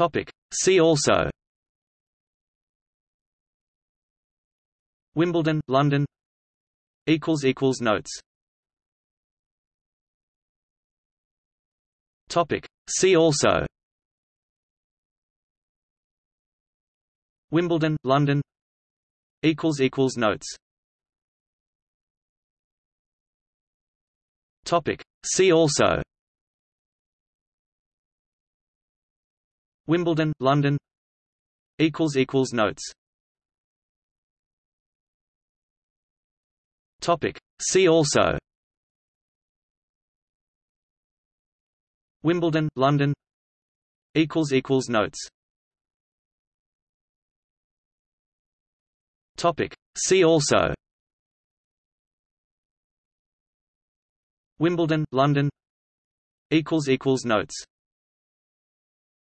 Topic. See also. Wimbledon, London. Equals equals Notes. Topic. See also. Wimbledon, London. Equals Equals Notes. Topic. See also Wimbledon, London. Notes. Topic. See also. Wimbledon, London. Equals equals Notes. Topic. See also. Wimbledon, London. Equals equals Notes